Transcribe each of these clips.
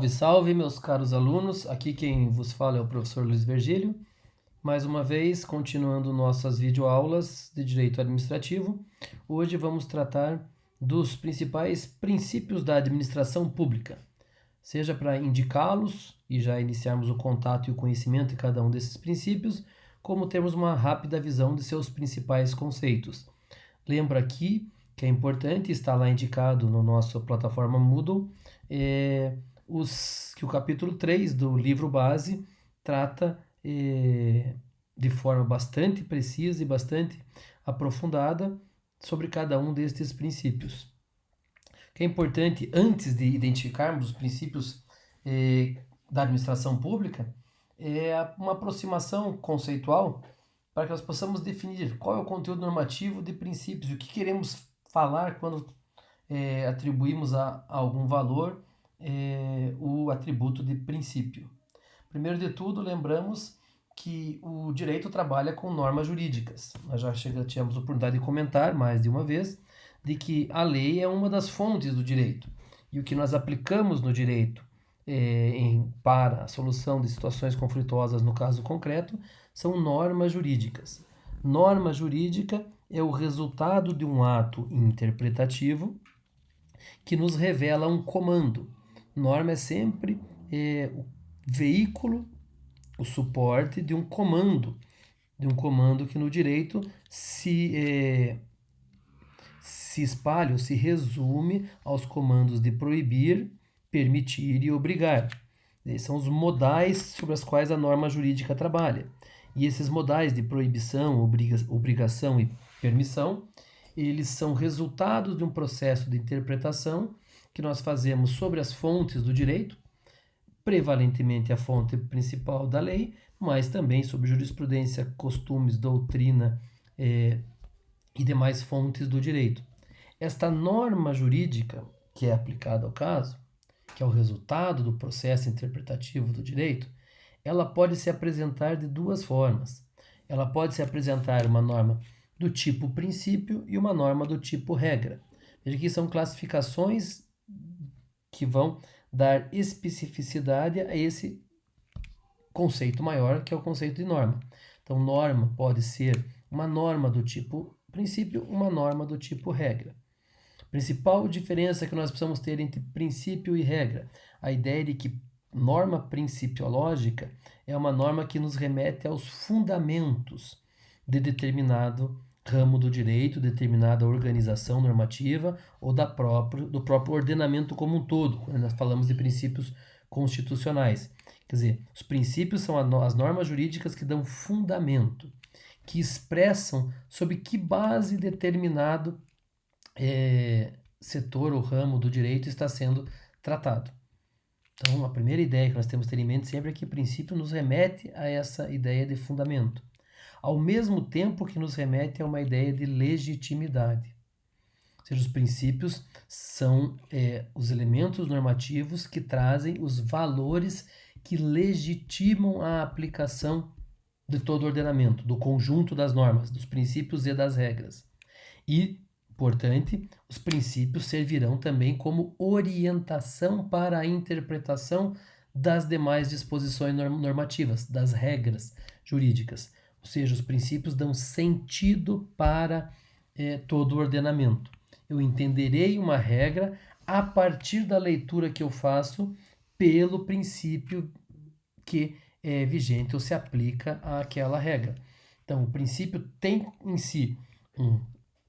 Salve, salve, meus caros alunos. Aqui quem vos fala é o professor Luiz Virgílio. Mais uma vez, continuando nossas videoaulas de Direito Administrativo, hoje vamos tratar dos principais princípios da administração pública, seja para indicá-los e já iniciarmos o contato e o conhecimento de cada um desses princípios, como termos uma rápida visão de seus principais conceitos. Lembro aqui que é importante, está lá indicado no nossa plataforma Moodle, é, os, que o capítulo 3 do livro base trata é, de forma bastante precisa e bastante aprofundada sobre cada um destes princípios. O que é importante, antes de identificarmos os princípios é, da administração pública, é uma aproximação conceitual para que nós possamos definir qual é o conteúdo normativo de princípios, o que queremos falar quando é, atribuímos a, a algum valor é, o atributo de princípio. Primeiro de tudo, lembramos que o direito trabalha com normas jurídicas. Nós já tivemos a oportunidade de comentar mais de uma vez de que a lei é uma das fontes do direito. E o que nós aplicamos no direito é, em, para a solução de situações conflituosas no caso concreto são normas jurídicas. Norma jurídica é o resultado de um ato interpretativo que nos revela um comando, Norma é sempre é, o veículo, o suporte de um comando, de um comando que no direito se, é, se espalha ou se resume aos comandos de proibir, permitir e obrigar. Esses são os modais sobre os quais a norma jurídica trabalha. E esses modais de proibição, obriga obrigação e permissão, eles são resultados de um processo de interpretação que nós fazemos sobre as fontes do direito, prevalentemente a fonte principal da lei, mas também sobre jurisprudência, costumes, doutrina eh, e demais fontes do direito. Esta norma jurídica que é aplicada ao caso, que é o resultado do processo interpretativo do direito, ela pode se apresentar de duas formas. Ela pode se apresentar uma norma do tipo princípio e uma norma do tipo regra. Veja que são classificações que vão dar especificidade a esse conceito maior, que é o conceito de norma. Então, norma pode ser uma norma do tipo princípio, uma norma do tipo regra. Principal diferença que nós precisamos ter entre princípio e regra, a ideia de que norma principiológica é uma norma que nos remete aos fundamentos de determinado ramo do direito, determinada organização normativa ou da próprio, do próprio ordenamento como um todo, nós falamos de princípios constitucionais. Quer dizer, os princípios são as normas jurídicas que dão fundamento, que expressam sob que base determinado é, setor ou ramo do direito está sendo tratado. Então, a primeira ideia que nós temos que ter em mente sempre é que o princípio nos remete a essa ideia de fundamento ao mesmo tempo que nos remete a uma ideia de legitimidade. Ou seja, os princípios são é, os elementos normativos que trazem os valores que legitimam a aplicação de todo o ordenamento, do conjunto das normas, dos princípios e das regras. E, portanto, os princípios servirão também como orientação para a interpretação das demais disposições normativas, das regras jurídicas. Ou seja, os princípios dão sentido para é, todo o ordenamento. Eu entenderei uma regra a partir da leitura que eu faço pelo princípio que é vigente ou se aplica àquela regra. Então, o princípio tem em si um,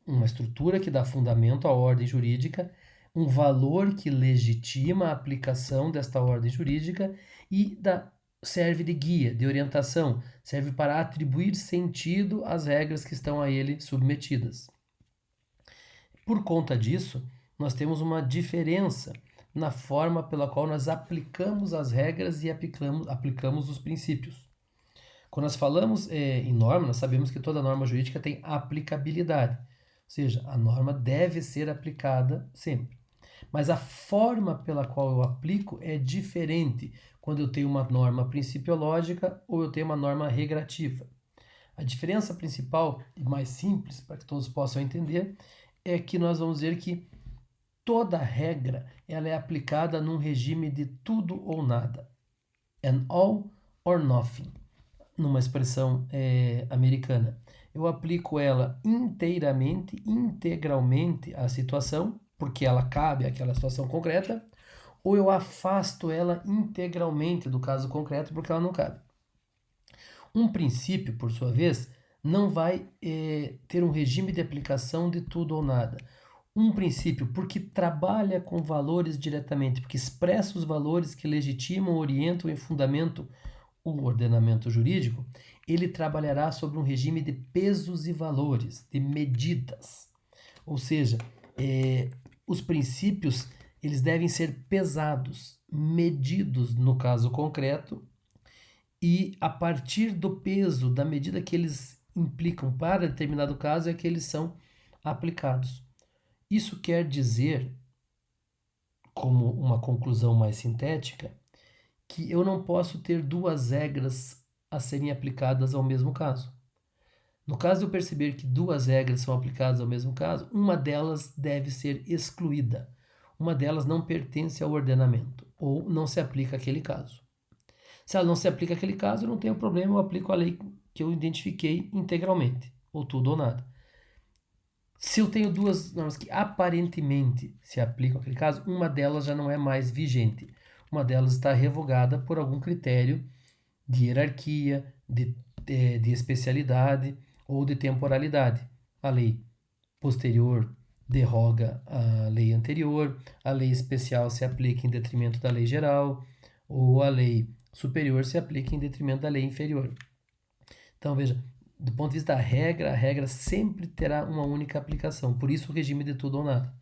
uma estrutura que dá fundamento à ordem jurídica, um valor que legitima a aplicação desta ordem jurídica e da serve de guia, de orientação, serve para atribuir sentido às regras que estão a ele submetidas. Por conta disso, nós temos uma diferença na forma pela qual nós aplicamos as regras e aplicamos, aplicamos os princípios. Quando nós falamos é, em norma, nós sabemos que toda norma jurídica tem aplicabilidade, ou seja, a norma deve ser aplicada sempre. Mas a forma pela qual eu aplico é diferente quando eu tenho uma norma principiológica ou eu tenho uma norma regrativa. A diferença principal e mais simples, para que todos possam entender, é que nós vamos ver que toda regra ela é aplicada num regime de tudo ou nada. An all or nothing, numa expressão é, americana. Eu aplico ela inteiramente, integralmente à situação, porque ela cabe àquela situação concreta, ou eu afasto ela integralmente do caso concreto, porque ela não cabe. Um princípio, por sua vez, não vai é, ter um regime de aplicação de tudo ou nada um princípio porque trabalha com valores diretamente, porque expressa os valores que legitimam, orientam e fundamentam o ordenamento jurídico, ele trabalhará sobre um regime de pesos e valores, de medidas. Ou seja, é, os princípios eles devem ser pesados, medidos no caso concreto, e a partir do peso, da medida que eles implicam para determinado caso, é que eles são aplicados. Isso quer dizer, como uma conclusão mais sintética, que eu não posso ter duas regras a serem aplicadas ao mesmo caso. No caso de eu perceber que duas regras são aplicadas ao mesmo caso, uma delas deve ser excluída. Uma delas não pertence ao ordenamento ou não se aplica àquele caso. Se ela não se aplica àquele caso, eu não tenho problema, eu aplico a lei que eu identifiquei integralmente, ou tudo ou nada. Se eu tenho duas normas que aparentemente se aplicam àquele caso, uma delas já não é mais vigente. Uma delas está revogada por algum critério de hierarquia, de, de, de especialidade ou de temporalidade. A lei posterior derroga a lei anterior, a lei especial se aplica em detrimento da lei geral, ou a lei superior se aplica em detrimento da lei inferior. Então, veja, do ponto de vista da regra, a regra sempre terá uma única aplicação, por isso o regime de tudo ou nada.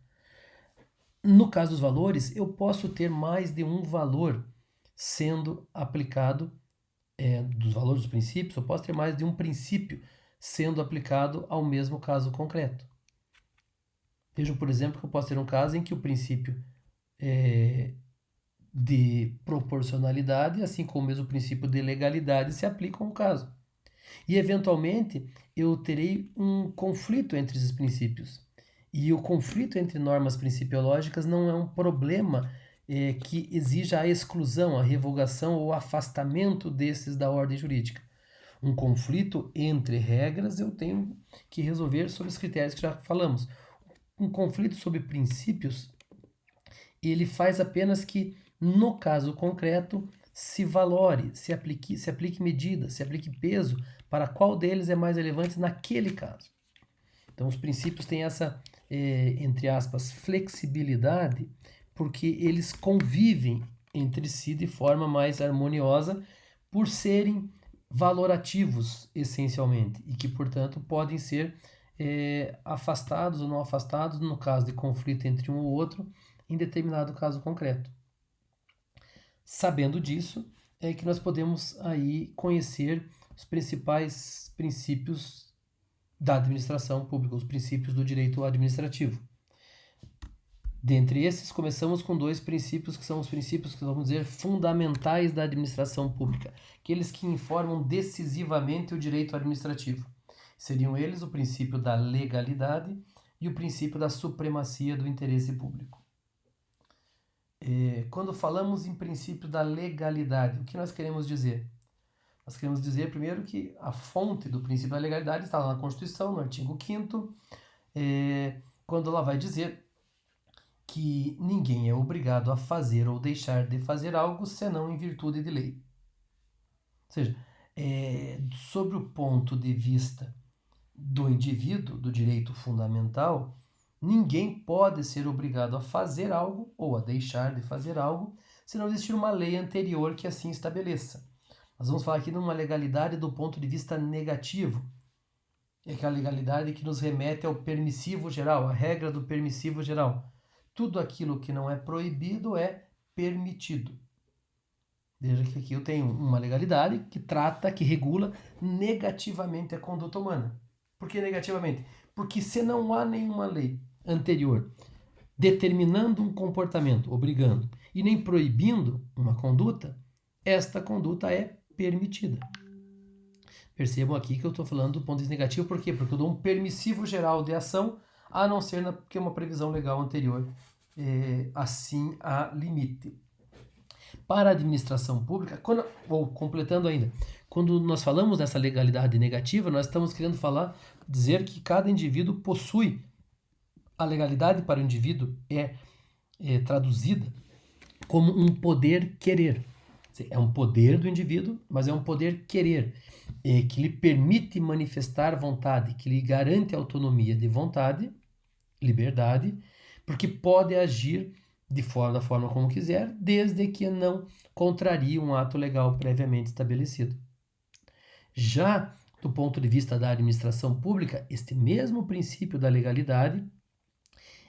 No caso dos valores, eu posso ter mais de um valor sendo aplicado, é, dos valores dos princípios, eu posso ter mais de um princípio sendo aplicado ao mesmo caso concreto. Vejam, por exemplo, que eu posso ter um caso em que o princípio é, de proporcionalidade, assim como o mesmo princípio de legalidade, se aplicam ao caso. E, eventualmente, eu terei um conflito entre esses princípios. E o conflito entre normas principiológicas não é um problema é, que exija a exclusão, a revogação ou afastamento desses da ordem jurídica. Um conflito entre regras eu tenho que resolver sobre os critérios que já falamos. Um conflito sobre princípios, ele faz apenas que, no caso concreto, se valore, se aplique, se aplique medida, se aplique peso para qual deles é mais relevante naquele caso. Então, os princípios têm essa, é, entre aspas, flexibilidade, porque eles convivem entre si de forma mais harmoniosa por serem valorativos, essencialmente, e que, portanto, podem ser é, afastados ou não afastados no caso de conflito entre um ou outro, em determinado caso concreto. Sabendo disso, é que nós podemos aí conhecer os principais princípios da administração pública, os princípios do direito administrativo. Dentre esses, começamos com dois princípios que são os princípios que vamos dizer fundamentais da administração pública, aqueles que informam decisivamente o direito administrativo. Seriam eles o princípio da legalidade e o princípio da supremacia do interesse público. É, quando falamos em princípio da legalidade, o que nós queremos dizer? Nós queremos dizer, primeiro, que a fonte do princípio da legalidade está lá na Constituição, no artigo 5 é, quando ela vai dizer que ninguém é obrigado a fazer ou deixar de fazer algo senão em virtude de lei. Ou seja, é, sobre o ponto de vista do indivíduo, do direito fundamental, ninguém pode ser obrigado a fazer algo ou a deixar de fazer algo se não existir uma lei anterior que assim estabeleça. Nós vamos falar aqui de uma legalidade do ponto de vista negativo. É aquela legalidade que nos remete ao permissivo geral, a regra do permissivo geral. Tudo aquilo que não é proibido é permitido. Veja que aqui eu tenho uma legalidade que trata, que regula negativamente a conduta humana. Por que negativamente? Porque se não há nenhuma lei anterior determinando um comportamento, obrigando, e nem proibindo uma conduta, esta conduta é permitida. Percebam aqui que eu estou falando do ponto de negativo, por quê? Porque eu dou um permissivo geral de ação, a não ser na, que uma previsão legal anterior eh, assim a limite. Para a administração pública, quando, ou completando ainda, quando nós falamos dessa legalidade negativa, nós estamos querendo falar, dizer que cada indivíduo possui a legalidade para o indivíduo é, é traduzida como um poder querer. É um poder do indivíduo, mas é um poder querer, é, que lhe permite manifestar vontade, que lhe garante autonomia de vontade, liberdade, porque pode agir de forma, da forma como quiser, desde que não contrarie um ato legal previamente estabelecido. Já do ponto de vista da administração pública, este mesmo princípio da legalidade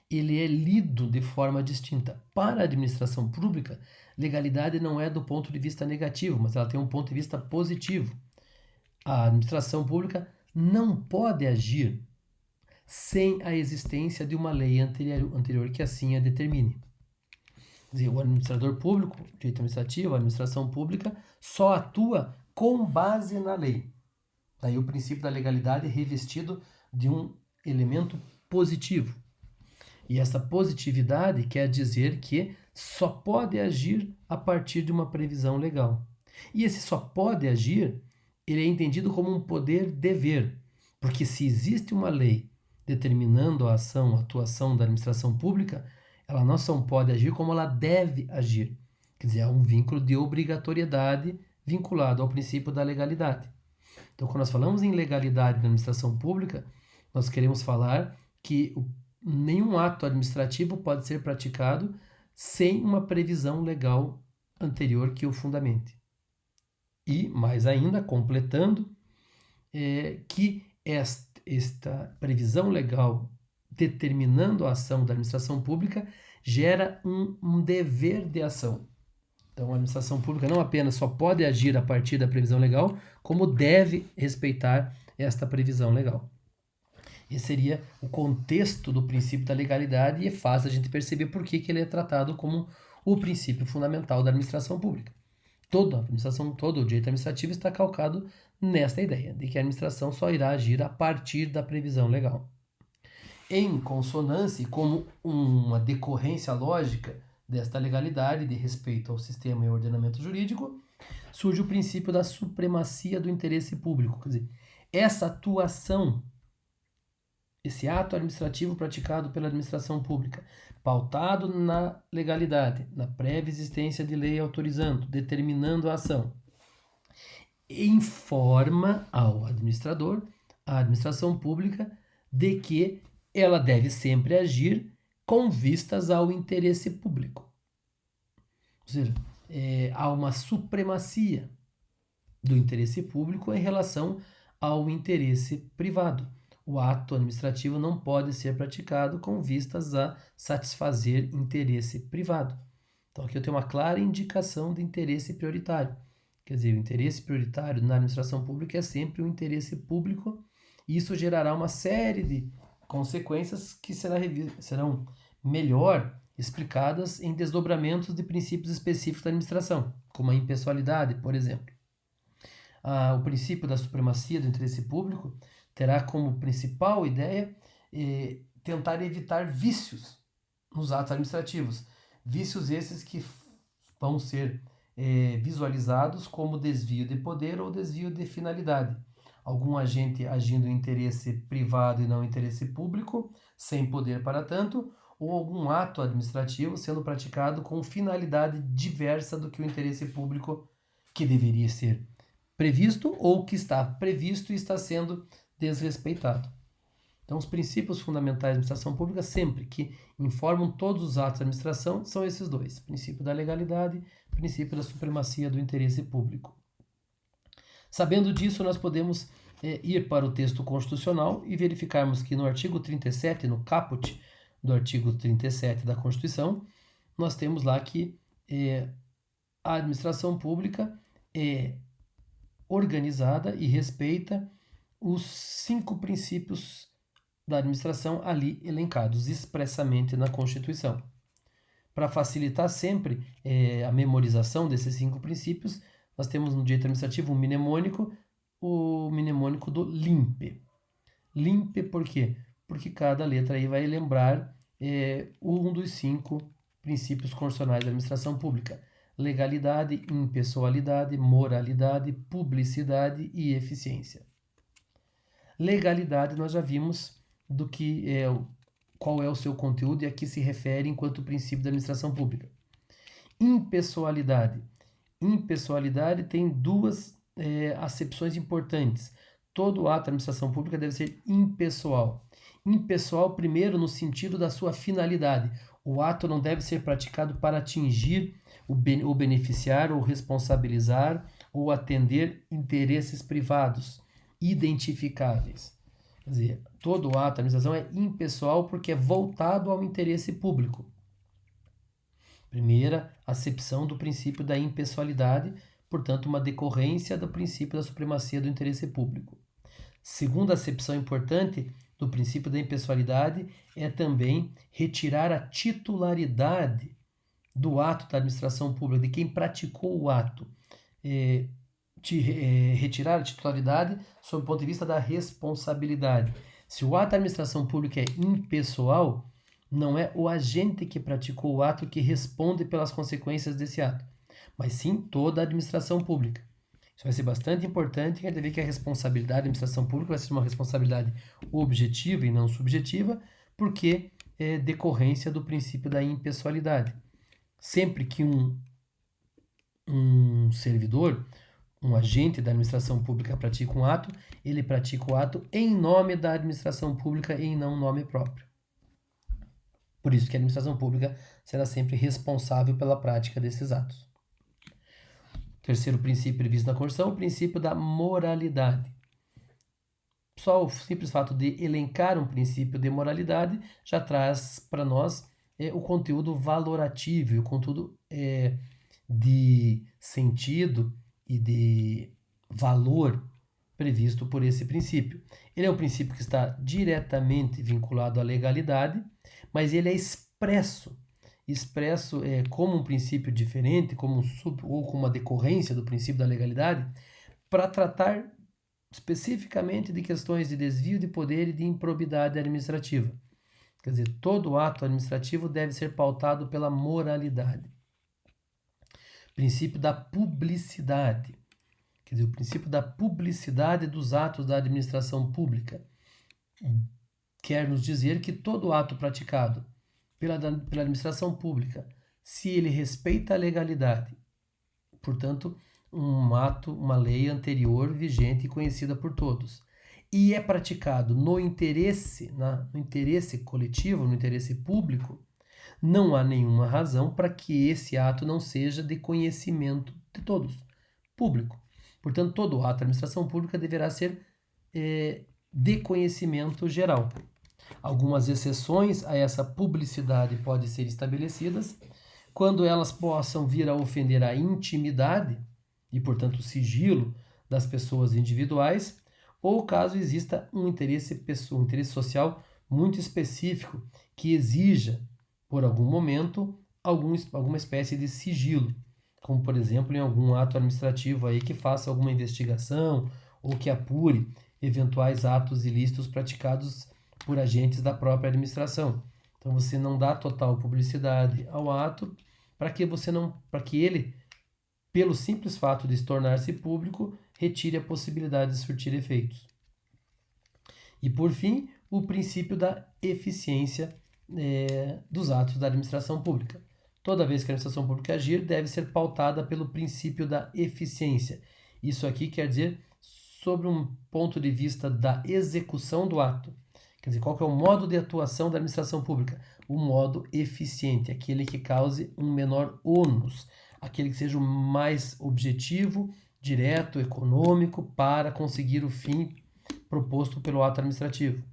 ele é lido de forma distinta. Para a administração pública, legalidade não é do ponto de vista negativo, mas ela tem um ponto de vista positivo. A administração pública não pode agir sem a existência de uma lei anterior, anterior que assim a determine. O administrador público, direito administrativo, administração pública, só atua com base na lei. Daí o princípio da legalidade é revestido de um elemento positivo. E essa positividade quer dizer que só pode agir a partir de uma previsão legal. E esse só pode agir, ele é entendido como um poder dever, porque se existe uma lei determinando a ação, a atuação da administração pública, ela não só pode agir como ela deve agir. Quer dizer, há um vínculo de obrigatoriedade vinculado ao princípio da legalidade. Então, quando nós falamos em legalidade na administração pública, nós queremos falar que nenhum ato administrativo pode ser praticado sem uma previsão legal anterior que o fundamente. E, mais ainda, completando, é, que esta, esta previsão legal determinando a ação da administração pública gera um, um dever de ação. Então, a administração pública não apenas só pode agir a partir da previsão legal, como deve respeitar esta previsão legal. Esse seria o contexto do princípio da legalidade e é fácil a gente perceber por que, que ele é tratado como o princípio fundamental da administração pública. Toda a administração, todo o direito administrativo está calcado nesta ideia, de que a administração só irá agir a partir da previsão legal. Em consonância como uma decorrência lógica desta legalidade de respeito ao sistema e ordenamento jurídico, surge o princípio da supremacia do interesse público. Quer dizer, essa atuação esse ato administrativo praticado pela administração pública, pautado na legalidade, na prévia existência de lei autorizando, determinando a ação, informa ao administrador, à administração pública, de que ela deve sempre agir com vistas ao interesse público. Ou seja, é, há uma supremacia do interesse público em relação ao interesse privado o ato administrativo não pode ser praticado com vistas a satisfazer interesse privado. Então, aqui eu tenho uma clara indicação de interesse prioritário. Quer dizer, o interesse prioritário na administração pública é sempre o interesse público, e isso gerará uma série de consequências que será, serão melhor explicadas em desdobramentos de princípios específicos da administração, como a impessoalidade, por exemplo. Ah, o princípio da supremacia do interesse público terá como principal ideia eh, tentar evitar vícios nos atos administrativos. Vícios esses que vão ser eh, visualizados como desvio de poder ou desvio de finalidade. Algum agente agindo em interesse privado e não interesse público, sem poder para tanto, ou algum ato administrativo sendo praticado com finalidade diversa do que o interesse público que deveria ser previsto ou que está previsto e está sendo desrespeitado. Então, os princípios fundamentais da administração pública, sempre que informam todos os atos da administração, são esses dois: princípio da legalidade, princípio da supremacia do interesse público. Sabendo disso, nós podemos é, ir para o texto constitucional e verificarmos que no artigo 37, no caput do artigo 37 da Constituição, nós temos lá que é, a administração pública é organizada e respeita os cinco princípios da administração ali elencados expressamente na Constituição. Para facilitar sempre é, a memorização desses cinco princípios, nós temos no direito administrativo um mnemônico, o mnemônico do LIMPE. LIMPE por quê? Porque cada letra aí vai lembrar é, um dos cinco princípios constitucionais da administração pública: legalidade, impessoalidade, moralidade, publicidade e eficiência. Legalidade nós já vimos do que é qual é o seu conteúdo e a que se refere enquanto princípio da administração pública. Impessoalidade. Impessoalidade tem duas é, acepções importantes. Todo ato da administração pública deve ser impessoal. Impessoal, primeiro, no sentido da sua finalidade. O ato não deve ser praticado para atingir o, ben o beneficiar ou responsabilizar ou atender interesses privados identificáveis. Quer dizer, todo ato da administração é impessoal porque é voltado ao interesse público. Primeira, acepção do princípio da impessoalidade, portanto, uma decorrência do princípio da supremacia do interesse público. Segunda acepção importante do princípio da impessoalidade é também retirar a titularidade do ato da administração pública, de quem praticou o ato. É, de, é, retirar a titularidade sob o ponto de vista da responsabilidade. Se o ato da administração pública é impessoal, não é o agente que praticou o ato que responde pelas consequências desse ato, mas sim toda a administração pública. Isso vai ser bastante importante, quer dizer que a responsabilidade da administração pública vai ser uma responsabilidade objetiva e não subjetiva, porque é decorrência do princípio da impessoalidade. Sempre que um, um servidor, um agente da administração pública pratica um ato, ele pratica o ato em nome da administração pública e em não nome próprio. Por isso que a administração pública será sempre responsável pela prática desses atos. Terceiro princípio previsto na Constituição, o princípio da moralidade. Só o simples fato de elencar um princípio de moralidade já traz para nós é, o conteúdo valorativo, o conteúdo é, de sentido e de valor previsto por esse princípio. Ele é um princípio que está diretamente vinculado à legalidade, mas ele é expresso expresso é, como um princípio diferente, como um sub, ou como uma decorrência do princípio da legalidade, para tratar especificamente de questões de desvio de poder e de improbidade administrativa. Quer dizer, todo ato administrativo deve ser pautado pela moralidade. Princípio da publicidade. Quer dizer, o princípio da publicidade dos atos da administração pública quer nos dizer que todo ato praticado pela, pela administração pública, se ele respeita a legalidade, portanto, um ato, uma lei anterior, vigente e conhecida por todos, e é praticado no interesse, na, no interesse coletivo, no interesse público, não há nenhuma razão para que esse ato não seja de conhecimento de todos, público. Portanto, todo ato da administração pública deverá ser é, de conhecimento geral. Algumas exceções a essa publicidade podem ser estabelecidas quando elas possam vir a ofender a intimidade e, portanto, o sigilo das pessoas individuais, ou caso exista um interesse pessoal, um interesse social muito específico que exija, por algum momento, algum, alguma espécie de sigilo, como por exemplo em algum ato administrativo aí que faça alguma investigação ou que apure eventuais atos ilícitos praticados por agentes da própria administração. Então você não dá total publicidade ao ato para que você não, para que ele, pelo simples fato de se tornar-se público, retire a possibilidade de surtir efeitos. E por fim, o princípio da eficiência é, dos atos da administração pública. Toda vez que a administração pública agir, deve ser pautada pelo princípio da eficiência. Isso aqui quer dizer sobre um ponto de vista da execução do ato. Quer dizer, qual que é o modo de atuação da administração pública? O modo eficiente, aquele que cause um menor ônus, aquele que seja o mais objetivo, direto, econômico para conseguir o fim proposto pelo ato administrativo.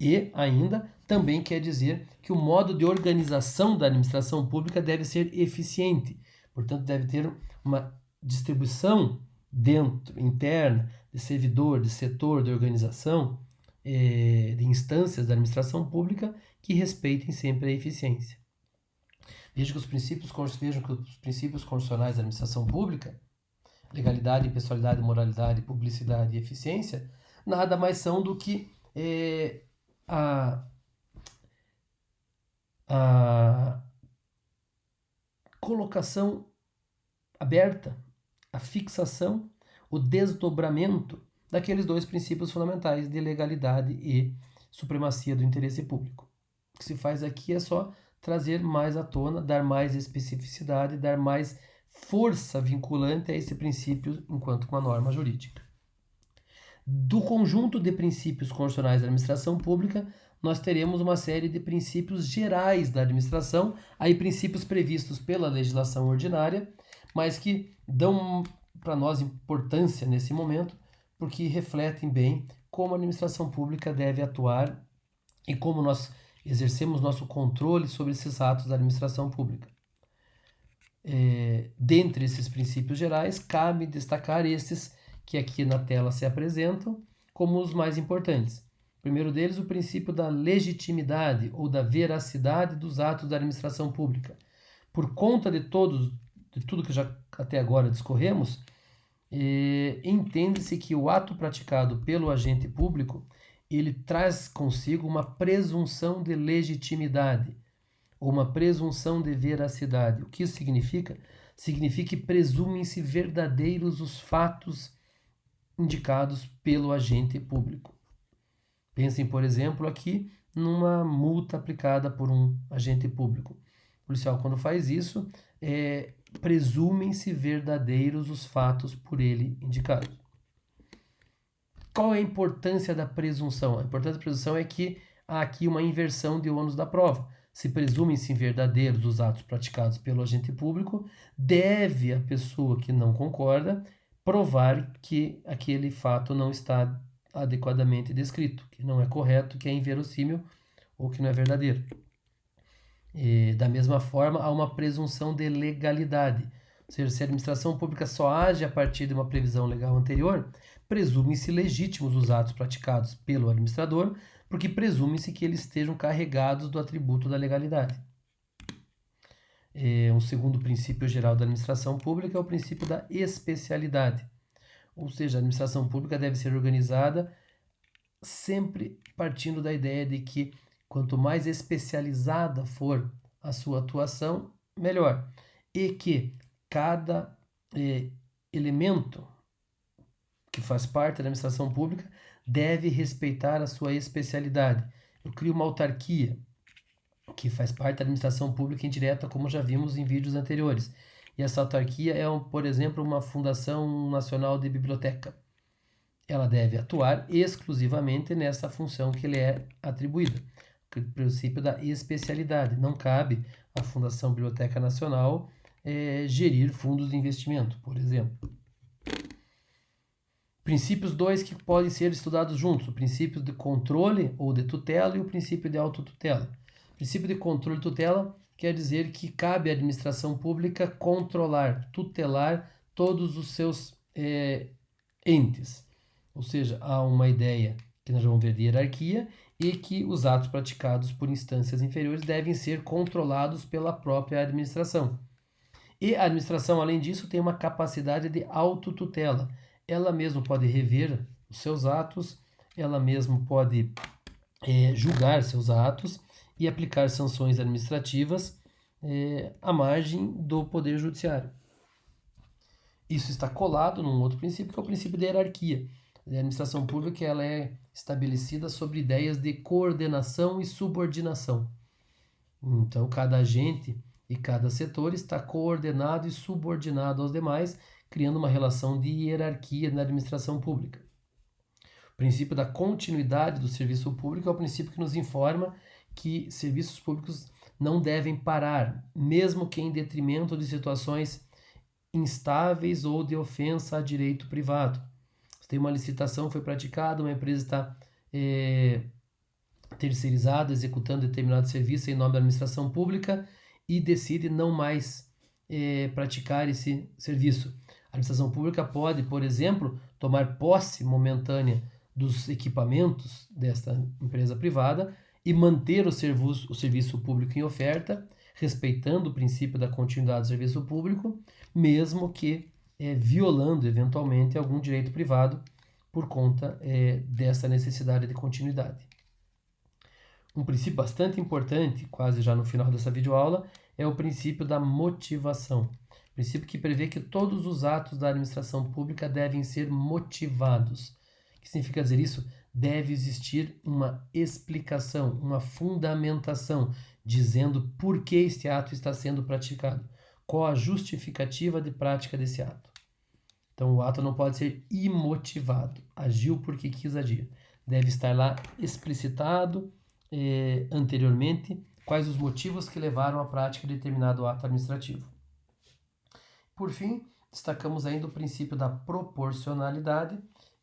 E ainda também quer dizer que o modo de organização da administração pública deve ser eficiente, portanto deve ter uma distribuição dentro, interna, de servidor, de setor, de organização, é, de instâncias da administração pública que respeitem sempre a eficiência. Veja que os princípios, vejam que os princípios constitucionais da administração pública, legalidade, impessoalidade, moralidade, publicidade e eficiência, nada mais são do que é, a, a colocação aberta, a fixação, o desdobramento daqueles dois princípios fundamentais de legalidade e supremacia do interesse público. O que se faz aqui é só trazer mais à tona, dar mais especificidade, dar mais força vinculante a esse princípio enquanto uma norma jurídica. Do conjunto de princípios constitucionais da administração pública, nós teremos uma série de princípios gerais da administração, aí princípios previstos pela legislação ordinária, mas que dão para nós importância nesse momento, porque refletem bem como a administração pública deve atuar e como nós exercemos nosso controle sobre esses atos da administração pública. É, dentre esses princípios gerais, cabe destacar esses que aqui na tela se apresentam como os mais importantes. O primeiro deles, o princípio da legitimidade ou da veracidade dos atos da administração pública. Por conta de todos, de tudo que já até agora discorremos, eh, entende-se que o ato praticado pelo agente público ele traz consigo uma presunção de legitimidade ou uma presunção de veracidade. O que isso significa? Significa que presumem-se verdadeiros os fatos indicados pelo agente público. Pensem, por exemplo, aqui numa multa aplicada por um agente público. O policial, quando faz isso, é, presumem-se verdadeiros os fatos por ele indicados. Qual é a importância da presunção? A importância da presunção é que há aqui uma inversão de ônus da prova. Se presumem-se verdadeiros os atos praticados pelo agente público, deve a pessoa que não concorda provar que aquele fato não está adequadamente descrito, que não é correto, que é inverossímil ou que não é verdadeiro. E, da mesma forma, há uma presunção de legalidade. Ou seja, se a administração pública só age a partir de uma previsão legal anterior, presume-se legítimos os atos praticados pelo administrador, porque presume-se que eles estejam carregados do atributo da legalidade. E, um segundo princípio geral da administração pública é o princípio da especialidade. Ou seja, a administração pública deve ser organizada sempre partindo da ideia de que quanto mais especializada for a sua atuação, melhor. E que cada eh, elemento que faz parte da administração pública deve respeitar a sua especialidade. Eu crio uma autarquia que faz parte da administração pública indireta, como já vimos em vídeos anteriores. E essa autarquia é, por exemplo, uma Fundação Nacional de Biblioteca. Ela deve atuar exclusivamente nessa função que lhe é atribuída. O princípio da especialidade. Não cabe à Fundação Biblioteca Nacional é, gerir fundos de investimento, por exemplo. Princípios dois que podem ser estudados juntos: o princípio de controle ou de tutela e o princípio de autotutela. Princípio de controle tutela quer dizer que cabe à administração pública controlar, tutelar todos os seus é, entes. Ou seja, há uma ideia que nós vamos ver de hierarquia e que os atos praticados por instâncias inferiores devem ser controlados pela própria administração. E a administração, além disso, tem uma capacidade de autotutela. Ela mesma pode rever os seus atos, ela mesma pode é, julgar seus atos e aplicar sanções administrativas é, à margem do Poder Judiciário. Isso está colado num outro princípio, que é o princípio da hierarquia. A administração pública ela é estabelecida sobre ideias de coordenação e subordinação. Então, cada agente e cada setor está coordenado e subordinado aos demais, criando uma relação de hierarquia na administração pública. O princípio da continuidade do serviço público é o princípio que nos informa que serviços públicos não devem parar, mesmo que em detrimento de situações instáveis ou de ofensa a direito privado. Se tem uma licitação foi praticada, uma empresa está é, terceirizada, executando determinado serviço em nome da administração pública e decide não mais é, praticar esse serviço. A administração pública pode, por exemplo, tomar posse momentânea dos equipamentos desta empresa privada e manter o serviço, o serviço público em oferta, respeitando o princípio da continuidade do serviço público, mesmo que é, violando eventualmente algum direito privado por conta é, dessa necessidade de continuidade. Um princípio bastante importante, quase já no final dessa videoaula, é o princípio da motivação. Princípio que prevê que todos os atos da administração pública devem ser motivados. O que significa dizer isso? Deve existir uma explicação, uma fundamentação, dizendo por que este ato está sendo praticado, qual a justificativa de prática desse ato. Então, o ato não pode ser imotivado, agiu porque quis agir. Deve estar lá explicitado, eh, anteriormente quais os motivos que levaram à prática de determinado ato administrativo. Por fim, destacamos ainda o princípio da proporcionalidade,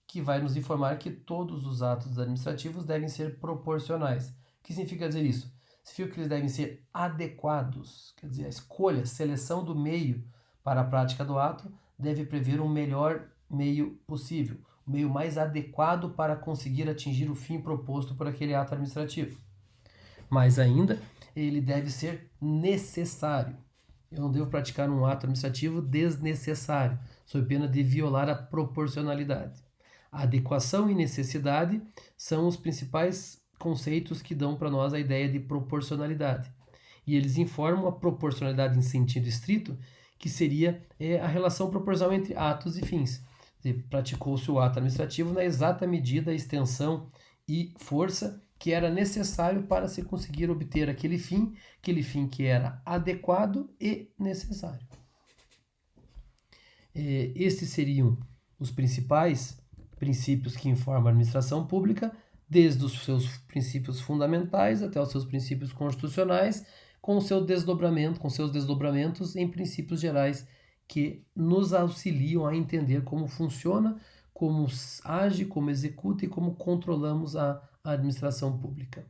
que vai nos informar que todos os atos administrativos devem ser proporcionais. O que significa dizer isso? Significa que eles devem ser adequados, quer dizer, a escolha, seleção do meio para a prática do ato deve prever um melhor meio possível, o meio mais adequado para conseguir atingir o fim proposto por aquele ato administrativo. Mais ainda, ele deve ser necessário. Eu não devo praticar um ato administrativo desnecessário, sob pena de violar a proporcionalidade. Adequação e necessidade são os principais conceitos que dão para nós a ideia de proporcionalidade. E eles informam a proporcionalidade em sentido estrito, que seria é, a relação proporcional entre atos e fins praticou-se o ato administrativo na exata medida, extensão e força que era necessário para se conseguir obter aquele fim, aquele fim que era adequado e necessário. É, estes seriam os principais princípios que informam a administração pública, desde os seus princípios fundamentais até os seus princípios constitucionais, com o seu desdobramento, com seus desdobramentos em princípios gerais que nos auxiliam a entender como funciona, como age, como executa e como controlamos a administração pública.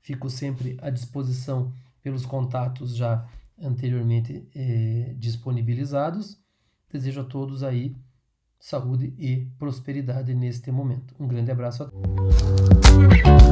Fico sempre à disposição pelos contatos já anteriormente eh, disponibilizados. Desejo a todos aí saúde e prosperidade neste momento. Um grande abraço a todos.